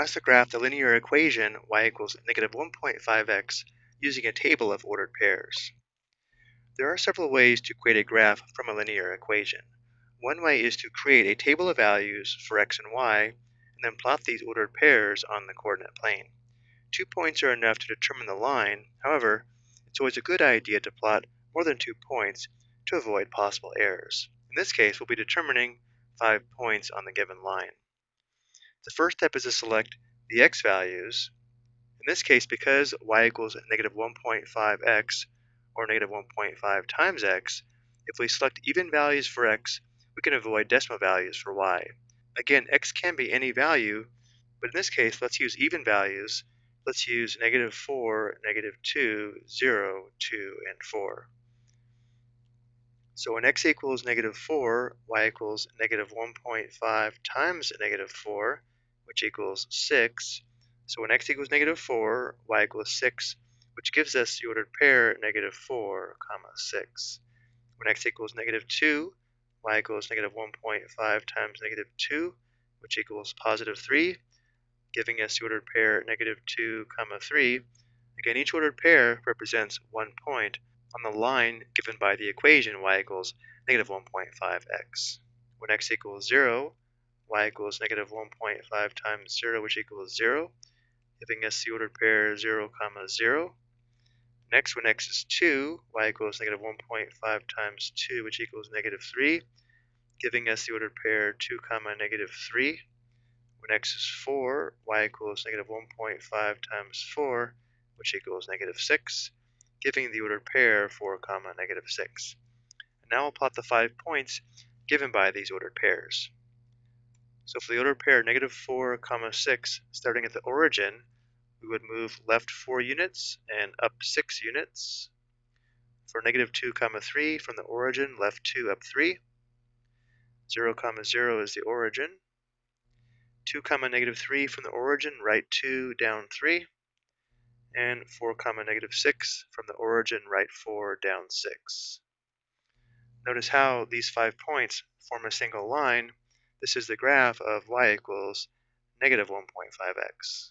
Asked to graph the linear equation y equals negative 1.5x using a table of ordered pairs. There are several ways to create a graph from a linear equation. One way is to create a table of values for x and y and then plot these ordered pairs on the coordinate plane. Two points are enough to determine the line, however, it's always a good idea to plot more than two points to avoid possible errors. In this case, we'll be determining five points on the given line. The first step is to select the x values. In this case, because y equals negative 1.5x or negative 1.5 times x, if we select even values for x, we can avoid decimal values for y. Again, x can be any value, but in this case, let's use even values. Let's use negative 4, negative 2, 0, 2, and 4. So when x equals negative 4, y equals negative 1.5 times negative 4, which equals 6. So when x equals negative 4, y equals 6, which gives us the ordered pair negative 4, comma 6. When x equals negative 2, y equals negative 1.5 times negative 2, which equals positive 3, giving us the ordered pair negative 2, comma 3. Again, each ordered pair represents one point on the line given by the equation y equals negative 1.5x. When x equals 0, y equals negative 1.5 times 0, which equals 0, giving us the ordered pair 0, comma 0. Next, when x is 2, y equals negative 1.5 times 2, which equals negative 3, giving us the ordered pair 2, comma negative 3. When x is 4, y equals negative 1.5 times 4, which equals negative 6, giving the ordered pair 4, comma negative 6. And now we'll plot the five points given by these ordered pairs. So for the ordered pair negative 4, comma 6, starting at the origin, we would move left 4 units and up 6 units. For negative 2, comma 3, from the origin, left 2, up 3. 0, comma 0 is the origin. 2, comma negative 3 from the origin, right 2, down 3 and 4 comma negative 6 from the origin right 4 down 6. Notice how these five points form a single line. This is the graph of y equals negative 1.5x.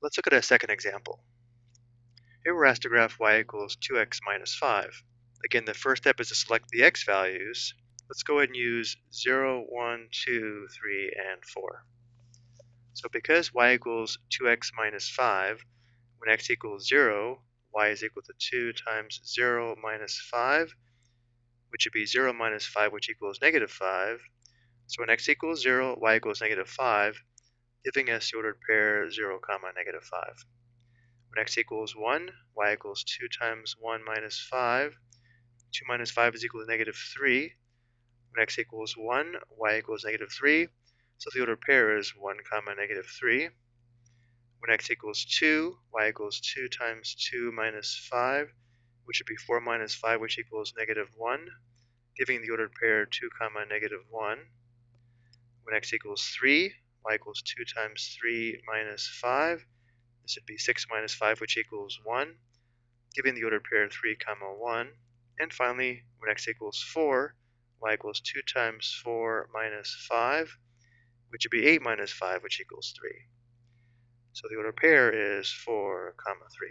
Let's look at a second example. Here we're asked to graph y equals 2x minus 5. Again, the first step is to select the x values. Let's go ahead and use 0, 1, 2, 3, and 4. So because y equals 2x minus 5, when x equals 0, y is equal to 2 times 0 minus 5, which would be 0 minus 5, which equals negative 5. So when x equals 0, y equals negative 5, giving us the ordered pair 0, comma negative 5. When x equals 1, y equals 2 times 1 minus 5. 2 minus 5 is equal to negative 3. When x equals 1, y equals negative 3. So the ordered pair is 1 comma negative 3. When x equals 2, y equals 2 times 2 minus 5, which would be 4 minus 5, which equals negative 1, giving the ordered pair 2 comma negative 1. When x equals 3, y equals 2 times 3 minus 5, this would be 6 minus 5, which equals 1, giving the ordered pair 3 comma 1. And finally, when x equals 4, y equals 2 times 4 minus 5, which would be 8 minus 5, which equals 3. So the ordered pair is 4, comma 3.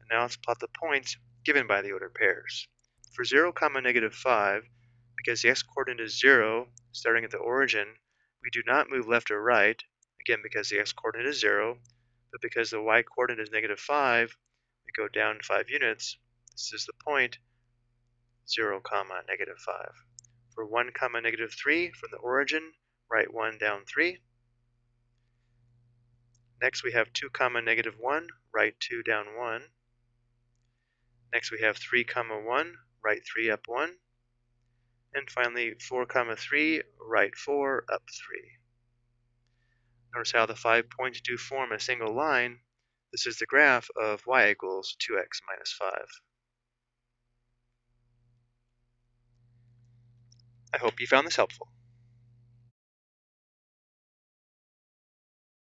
And now let's plot the points given by the ordered pairs. For 0, comma negative 5, because the x-coordinate is 0, starting at the origin, we do not move left or right, again because the x-coordinate is 0, but because the y-coordinate is negative 5, we go down 5 units. This is the point 0, comma negative 5. For 1, comma negative 3, from the origin, right 1 down 3. Next we have 2 comma negative 1, right 2 down 1. Next we have 3 comma 1, right 3 up 1. And finally 4 comma 3, right 4 up 3. Notice how the five points do form a single line. This is the graph of y equals 2x minus 5. I hope you found this helpful.